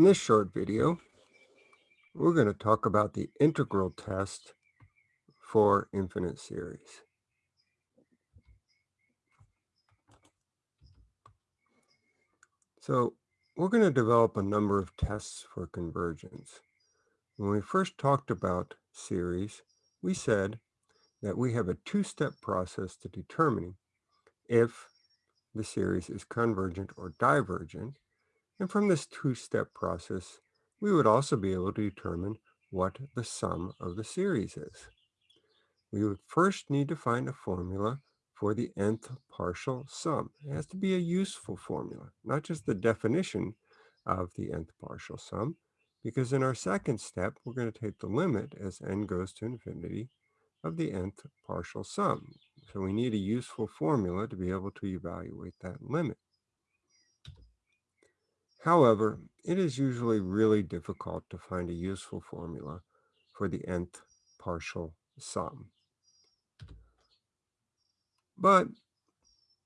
In this short video, we're going to talk about the integral test for infinite series. So we're going to develop a number of tests for convergence. When we first talked about series, we said that we have a two-step process to determining if the series is convergent or divergent and from this two-step process, we would also be able to determine what the sum of the series is. We would first need to find a formula for the nth partial sum. It has to be a useful formula, not just the definition of the nth partial sum, because in our second step, we're going to take the limit as n goes to infinity of the nth partial sum. So we need a useful formula to be able to evaluate that limit. However, it is usually really difficult to find a useful formula for the nth partial sum. But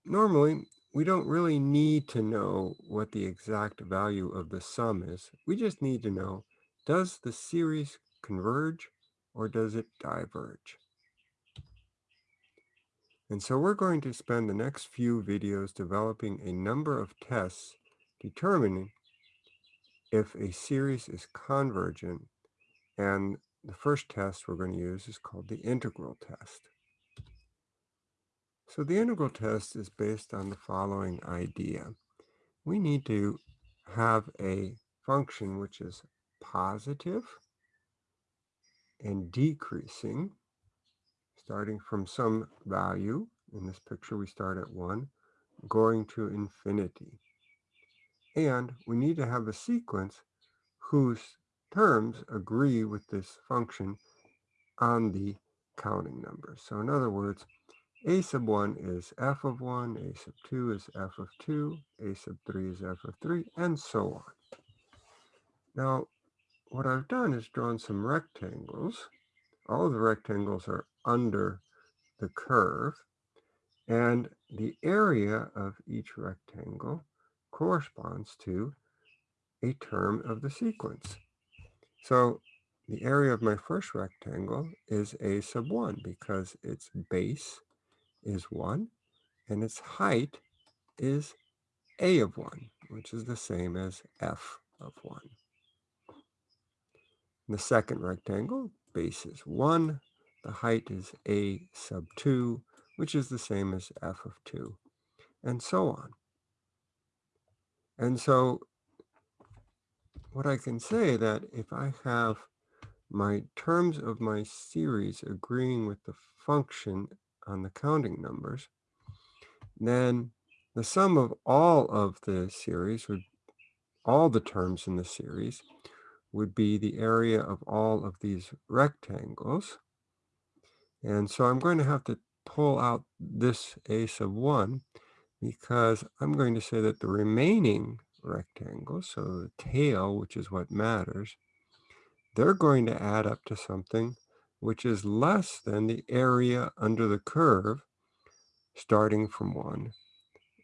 normally, we don't really need to know what the exact value of the sum is. We just need to know, does the series converge or does it diverge? And so we're going to spend the next few videos developing a number of tests determining if a series is convergent. And the first test we're going to use is called the integral test. So the integral test is based on the following idea. We need to have a function which is positive and decreasing, starting from some value. In this picture, we start at 1, going to infinity. And we need to have a sequence whose terms agree with this function on the counting numbers. So in other words, a sub 1 is f of 1, a sub 2 is f of 2, a sub 3 is f of 3, and so on. Now, what I've done is drawn some rectangles. All the rectangles are under the curve, and the area of each rectangle corresponds to a term of the sequence. So the area of my first rectangle is a sub 1 because its base is 1 and its height is a of 1, which is the same as f of 1. the second rectangle, base is 1. The height is a sub 2, which is the same as f of 2, and so on. And so what I can say that if I have my terms of my series agreeing with the function on the counting numbers, then the sum of all of the series would, all the terms in the series would be the area of all of these rectangles. And so I'm going to have to pull out this a sub 1 because I'm going to say that the remaining rectangles, so the tail, which is what matters, they're going to add up to something which is less than the area under the curve, starting from 1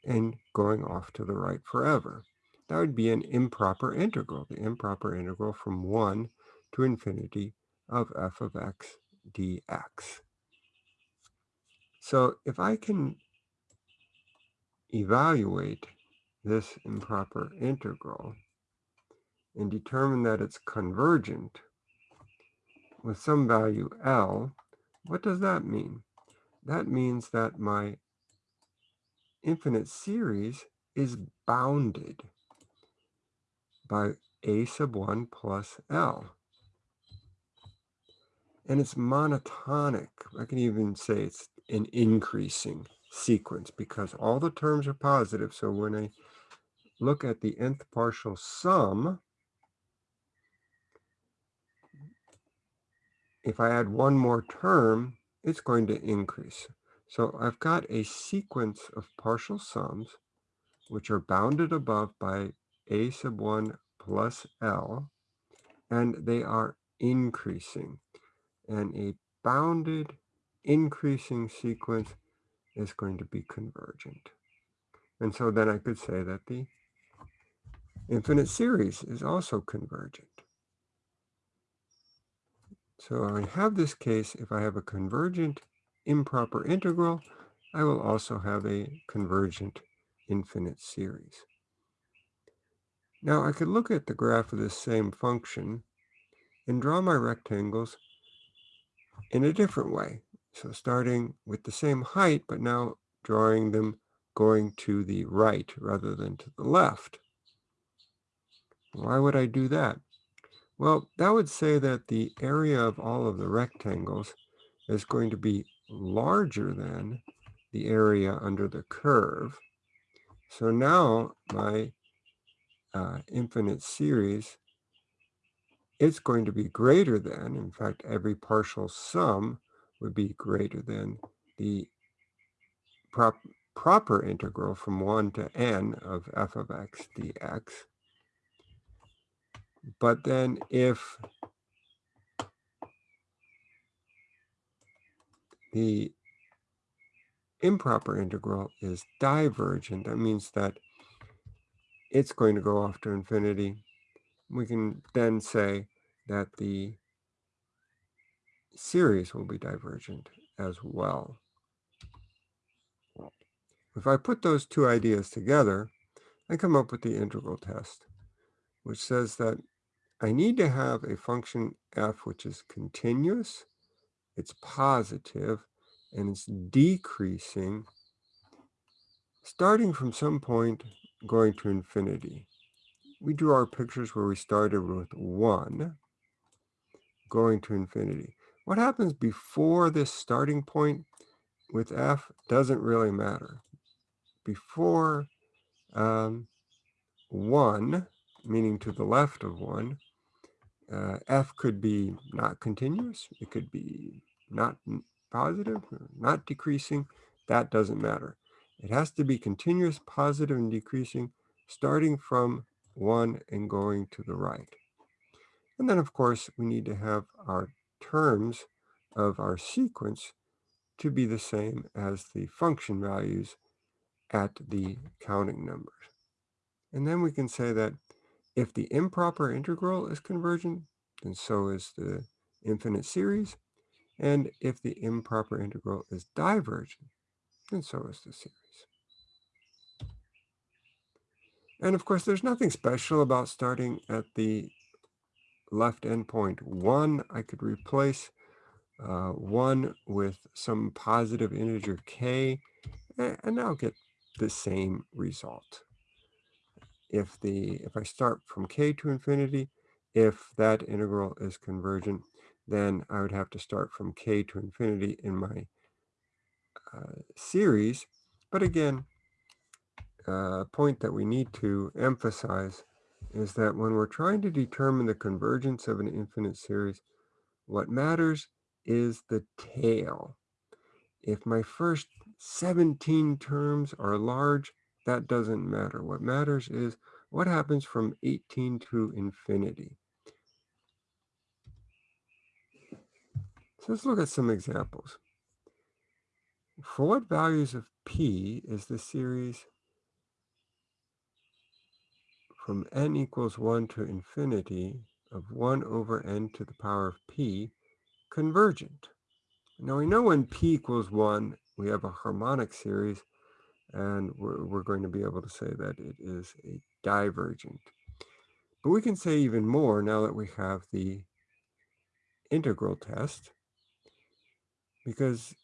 and going off to the right forever. That would be an improper integral, the improper integral from 1 to infinity of f of x dx. So if I can evaluate this improper integral and determine that it's convergent with some value L, what does that mean? That means that my infinite series is bounded by a sub 1 plus L. And it's monotonic. I can even say it's an increasing sequence because all the terms are positive. So when I look at the nth partial sum, if I add one more term, it's going to increase. So I've got a sequence of partial sums which are bounded above by a sub 1 plus L, and they are increasing. And a bounded increasing sequence is going to be convergent. And so then I could say that the infinite series is also convergent. So I have this case, if I have a convergent improper integral, I will also have a convergent infinite series. Now I could look at the graph of this same function and draw my rectangles in a different way. So starting with the same height, but now drawing them going to the right rather than to the left. Why would I do that? Well, that would say that the area of all of the rectangles is going to be larger than the area under the curve. So now my uh, infinite series it's going to be greater than, in fact, every partial sum would be greater than the prop, proper integral from 1 to n of f of x dx. But then if the improper integral is divergent, that means that it's going to go off to infinity. We can then say that the series will be divergent as well. If I put those two ideas together, I come up with the integral test, which says that I need to have a function f which is continuous, it's positive, and it's decreasing starting from some point going to infinity. We drew our pictures where we started with 1 going to infinity. What happens before this starting point with f doesn't really matter. Before um, 1, meaning to the left of 1, uh, f could be not continuous. It could be not positive, not decreasing. That doesn't matter. It has to be continuous, positive, and decreasing, starting from 1 and going to the right. And then, of course, we need to have our terms of our sequence to be the same as the function values at the counting numbers. And then we can say that if the improper integral is convergent, then so is the infinite series. And if the improper integral is divergent, then so is the series. And of course, there's nothing special about starting at the left endpoint 1, I could replace uh, 1 with some positive integer k, and I'll get the same result. If the if I start from k to infinity, if that integral is convergent, then I would have to start from k to infinity in my uh, series. But again, a uh, point that we need to emphasize is that when we're trying to determine the convergence of an infinite series, what matters is the tail. If my first 17 terms are large, that doesn't matter. What matters is what happens from 18 to infinity. So let's look at some examples. For what values of p is the series from n equals 1 to infinity of 1 over n to the power of p convergent. Now we know when p equals 1, we have a harmonic series, and we're, we're going to be able to say that it is a divergent. But we can say even more now that we have the integral test, because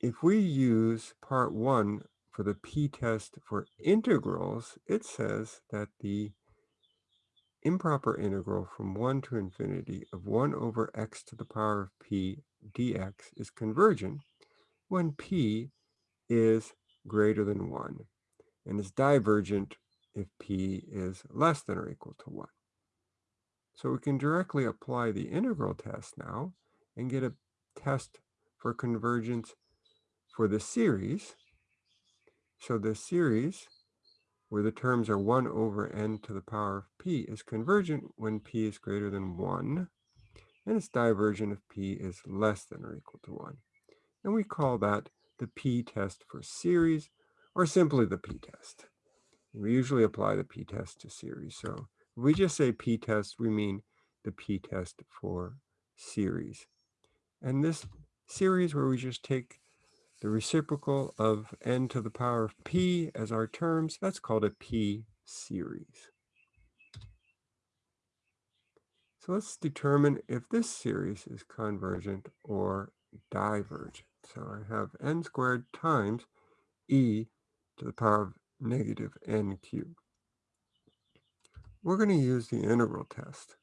if we use part 1 for the p-test for integrals, it says that the improper integral from 1 to infinity of 1 over x to the power of p dx is convergent when p is greater than 1 and is divergent if p is less than or equal to 1. So we can directly apply the integral test now and get a test for convergence for the series so the series, where the terms are 1 over n to the power of p, is convergent when p is greater than 1, and it's divergent if p is less than or equal to 1. And we call that the p-test for series, or simply the p-test. We usually apply the p-test to series. So we just say p-test, we mean the p-test for series. And this series where we just take the reciprocal of n to the power of p as our terms, that's called a p-series. So let's determine if this series is convergent or divergent. So I have n squared times e to the power of negative n cubed. We're going to use the integral test.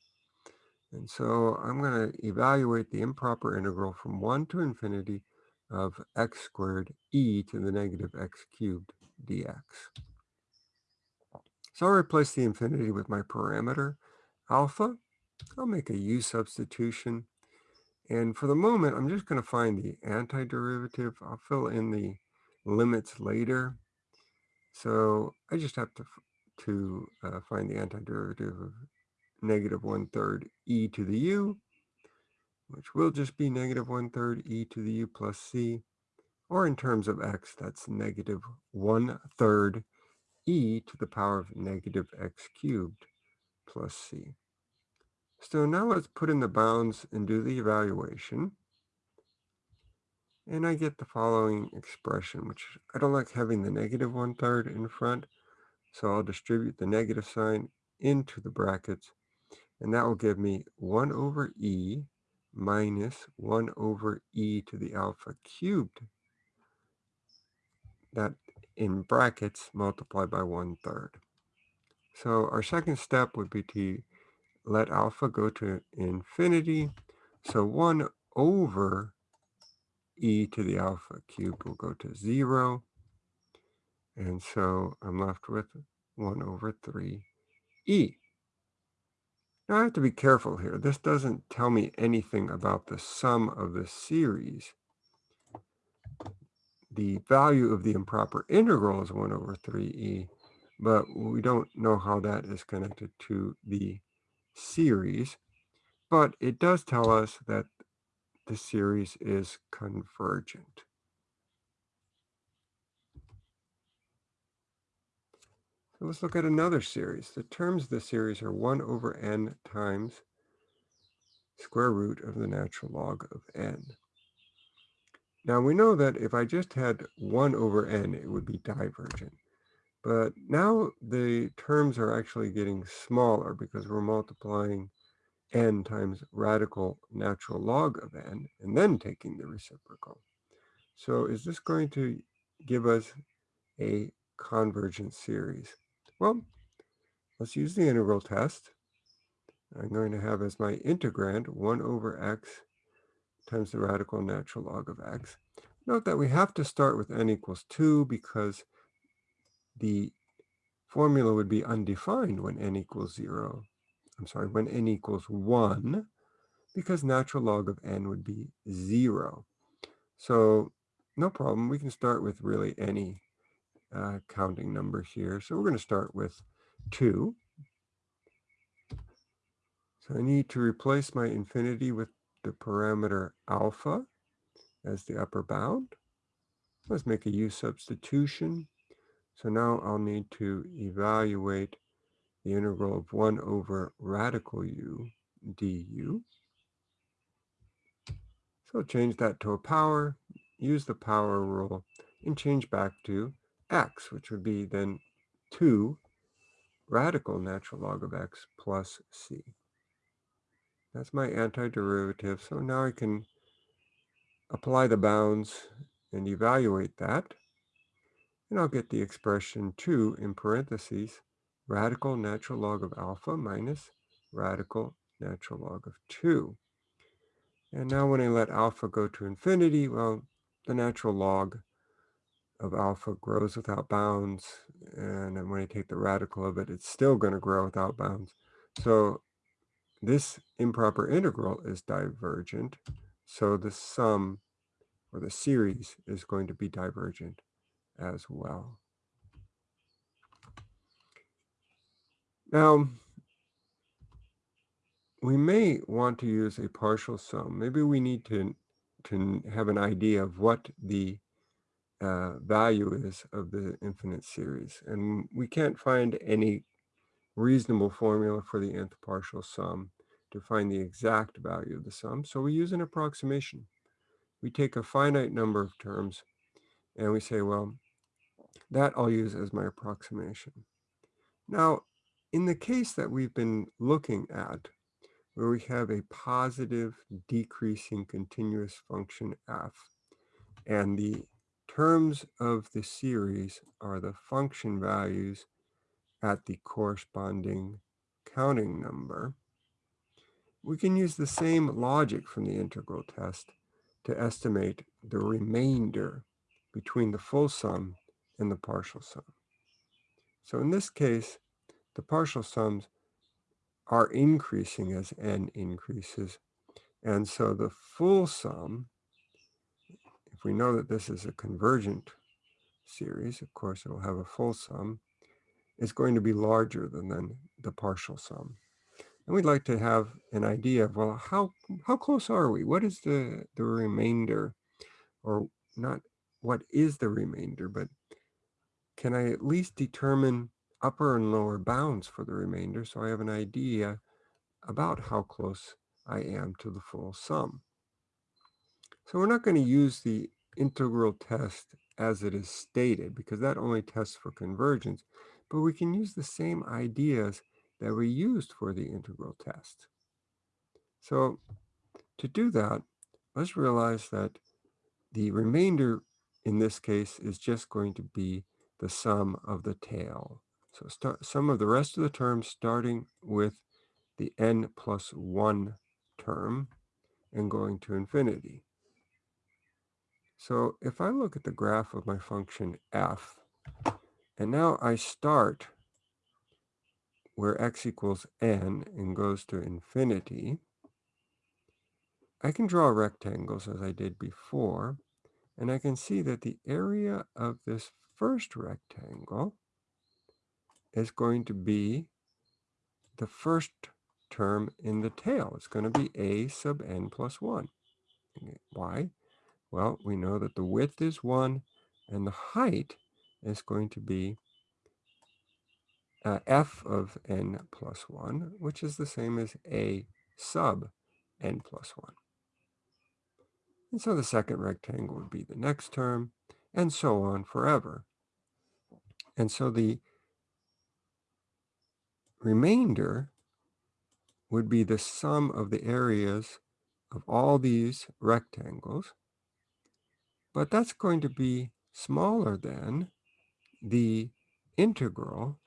And so I'm going to evaluate the improper integral from 1 to infinity of x squared e to the negative x cubed dx. So I'll replace the infinity with my parameter alpha. I'll make a u substitution. And for the moment, I'm just going to find the antiderivative. I'll fill in the limits later. So I just have to, to uh, find the antiderivative of negative one-third e to the u, which will just be negative one-third e to the u plus c. Or in terms of x, that's negative one-third e to the power of negative x cubed plus c. So now let's put in the bounds and do the evaluation. And I get the following expression, which I don't like having the negative one-third in front. So I'll distribute the negative sign into the brackets. And that will give me 1 over e minus 1 over e to the alpha cubed. That in brackets multiplied by one third. So our second step would be to let alpha go to infinity. So 1 over e to the alpha cubed will go to 0. And so I'm left with 1 over 3e. Now I have to be careful here. This doesn't tell me anything about the sum of the series. The value of the improper integral is 1 over 3e, but we don't know how that is connected to the series. But it does tell us that the series is convergent. So let's look at another series. The terms of the series are 1 over n times square root of the natural log of n. Now we know that if I just had 1 over n, it would be divergent. But now the terms are actually getting smaller because we're multiplying n times radical natural log of n, and then taking the reciprocal. So is this going to give us a convergent series? Well, let's use the integral test. I'm going to have as my integrand 1 over x times the radical natural log of x. Note that we have to start with n equals 2 because the formula would be undefined when n equals 0. I'm sorry, when n equals 1, because natural log of n would be 0. So no problem, we can start with really any uh, counting number here. So we're going to start with 2. So I need to replace my infinity with the parameter alpha as the upper bound. Let's make a u substitution. So now I'll need to evaluate the integral of 1 over radical u du. So change that to a power, use the power rule, and change back to x, which would be then 2 radical natural log of x plus c. That's my antiderivative. So now I can apply the bounds and evaluate that. And I'll get the expression 2 in parentheses, radical natural log of alpha minus radical natural log of 2. And now when I let alpha go to infinity, well, the natural log of alpha grows without bounds. And then when I take the radical of it, it's still going to grow without bounds. So this improper integral is divergent. So the sum or the series is going to be divergent as well. Now, we may want to use a partial sum. Maybe we need to, to have an idea of what the uh, value is of the infinite series. And we can't find any reasonable formula for the nth partial sum to find the exact value of the sum. So we use an approximation. We take a finite number of terms and we say, well, that I'll use as my approximation. Now, in the case that we've been looking at, where we have a positive decreasing continuous function f, and the terms of the series are the function values at the corresponding counting number, we can use the same logic from the integral test to estimate the remainder between the full sum and the partial sum. So in this case, the partial sums are increasing as n increases. And so the full sum, if we know that this is a convergent series, of course it will have a full sum, is going to be larger than, than the partial sum. And we'd like to have an idea of, well, how, how close are we? What is the, the remainder? Or not what is the remainder, but can I at least determine upper and lower bounds for the remainder so I have an idea about how close I am to the full sum. So we're not going to use the integral test as it is stated because that only tests for convergence, but we can use the same ideas that we used for the integral test. So to do that, let's realize that the remainder in this case is just going to be the sum of the tail. So start sum of the rest of the terms starting with the n plus 1 term and going to infinity. So if I look at the graph of my function f, and now I start where x equals n and goes to infinity, I can draw rectangles as I did before, and I can see that the area of this first rectangle is going to be the first term in the tail. It's going to be a sub n plus 1. Why? Well, we know that the width is 1 and the height is going to be uh, f of n plus 1, which is the same as a sub n plus 1. And so the second rectangle would be the next term, and so on forever. And so the remainder would be the sum of the areas of all these rectangles, but that's going to be smaller than the integral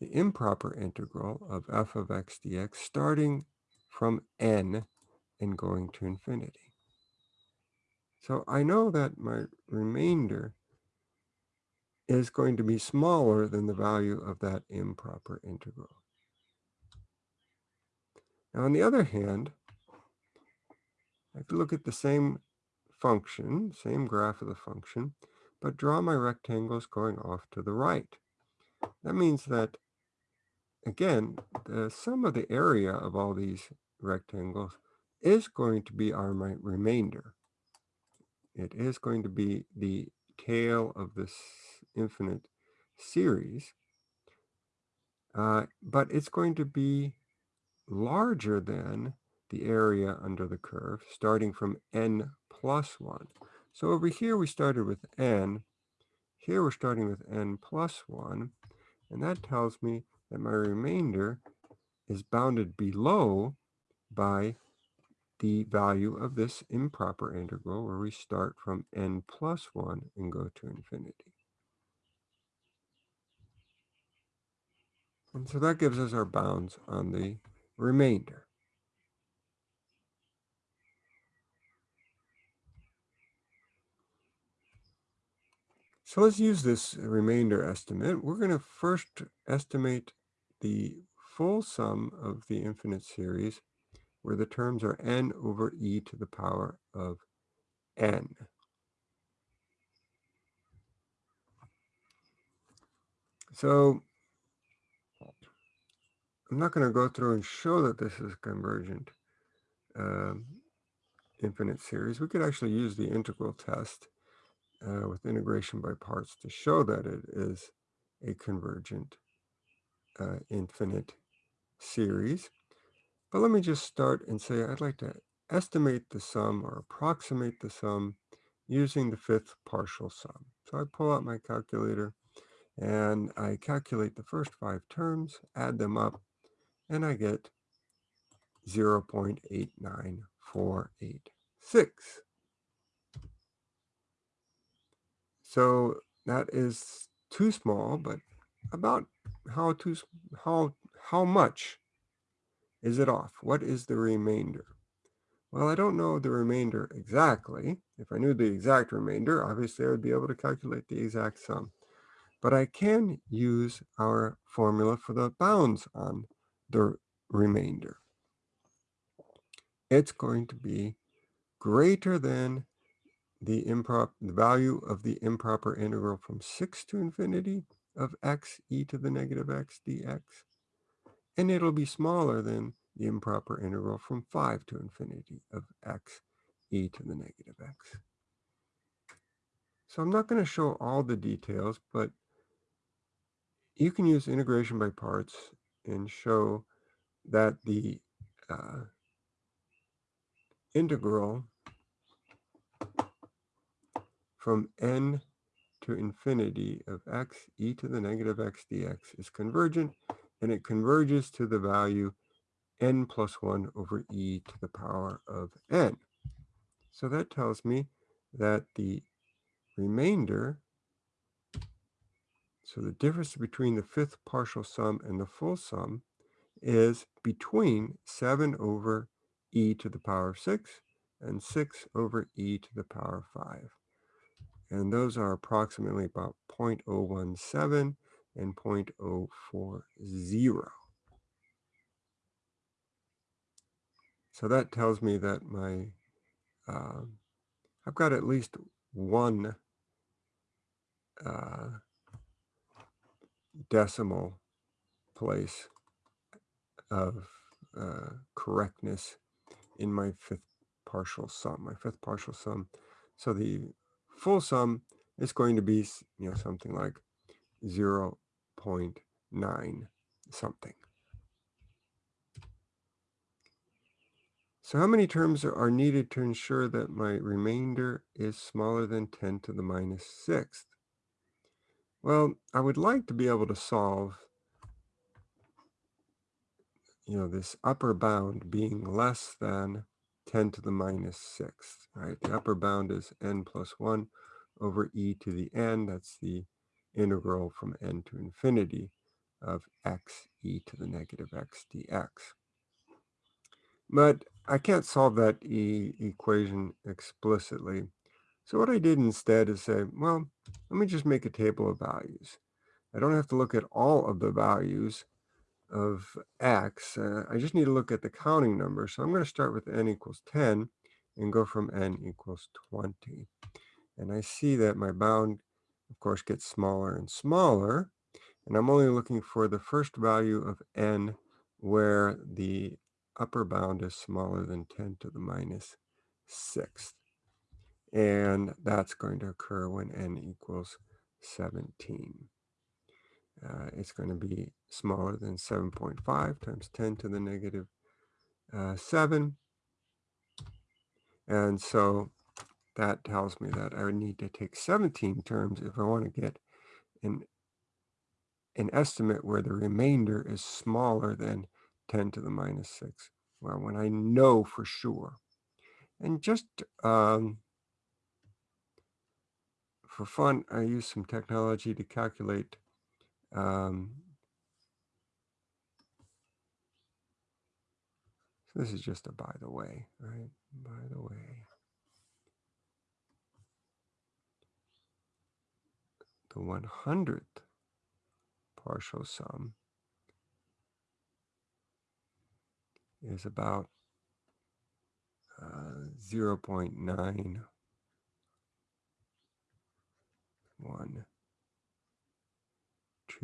the improper integral of f of x dx starting from n and going to infinity. So I know that my remainder is going to be smaller than the value of that improper integral. Now, on the other hand, I could look at the same function, same graph of the function, but draw my rectangles going off to the right. That means that again, the sum of the area of all these rectangles is going to be our remainder. It is going to be the tail of this infinite series, uh, but it's going to be larger than the area under the curve, starting from n plus 1. So over here we started with n. Here we're starting with n plus 1. And that tells me that my remainder is bounded below by the value of this improper integral where we start from n plus 1 and go to infinity. And so that gives us our bounds on the remainder. So let's use this remainder estimate. We're going to first estimate the full sum of the infinite series where the terms are n over e to the power of n. So I'm not going to go through and show that this is convergent um, infinite series. We could actually use the integral test uh, with integration by parts to show that it is a convergent uh, infinite series. But let me just start and say I'd like to estimate the sum or approximate the sum using the fifth partial sum. So I pull out my calculator and I calculate the first five terms, add them up, and I get 0.89486. So that is too small, but about how too how how much is it off? What is the remainder? Well, I don't know the remainder exactly. If I knew the exact remainder, obviously I would be able to calculate the exact sum. But I can use our formula for the bounds on the remainder. It's going to be greater than the improper the value of the improper integral from 6 to infinity of x e to the negative x dx. And it'll be smaller than the improper integral from 5 to infinity of x e to the negative x. So I'm not going to show all the details, but you can use integration by parts and show that the uh, integral from n to infinity of x e to the negative x dx is convergent, and it converges to the value n plus 1 over e to the power of n. So that tells me that the remainder, so the difference between the fifth partial sum and the full sum is between 7 over e to the power of 6 and 6 over e to the power of 5 and those are approximately about 0.017 and 0.040. So that tells me that my, uh, I've got at least one uh, decimal place of uh, correctness in my fifth partial sum, my fifth partial sum. So the full sum is going to be, you know, something like 0 0.9 something. So how many terms are needed to ensure that my remainder is smaller than 10 to the minus sixth? Well, I would like to be able to solve, you know, this upper bound being less than 10 to the minus sixth, right? The upper bound is n plus 1 over e to the n. That's the integral from n to infinity of x e to the negative x dx. But I can't solve that e equation explicitly. So what I did instead is say, well, let me just make a table of values. I don't have to look at all of the values of x. Uh, I just need to look at the counting number. So I'm going to start with n equals 10 and go from n equals 20. And I see that my bound, of course, gets smaller and smaller. And I'm only looking for the first value of n where the upper bound is smaller than 10 to the minus sixth. And that's going to occur when n equals 17. Uh, it's going to be smaller than 7.5 times 10 to the negative, uh, 7. And so that tells me that I would need to take 17 terms if I want to get an, an estimate where the remainder is smaller than 10 to the minus 6. Well, when I know for sure. And just um, for fun, I use some technology to calculate um, so this is just a by the way, right? By the way. The 100th partial sum is about uh, 0 0.9 one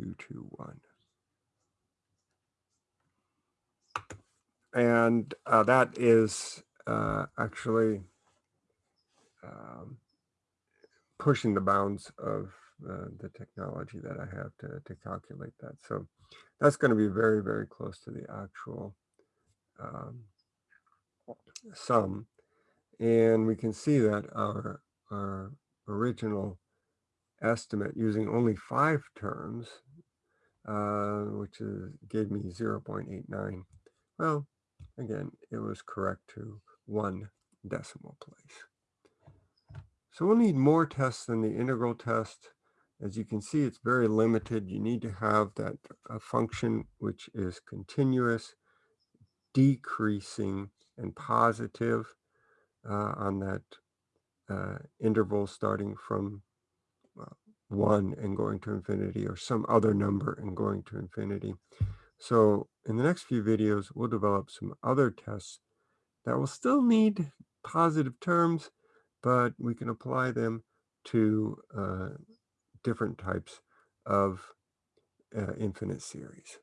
two two one and uh, that is uh, actually um, pushing the bounds of uh, the technology that I have to, to calculate that. So that's going to be very, very close to the actual um, sum. And we can see that our, our original estimate using only five terms, uh, which is, gave me 0.89. Well, again, it was correct to one decimal place. So we'll need more tests than the integral test. As you can see, it's very limited. You need to have that a function which is continuous, decreasing, and positive uh, on that uh, interval starting from 1 and going to infinity or some other number and going to infinity. So in the next few videos, we'll develop some other tests that will still need positive terms, but we can apply them to uh, different types of uh, infinite series.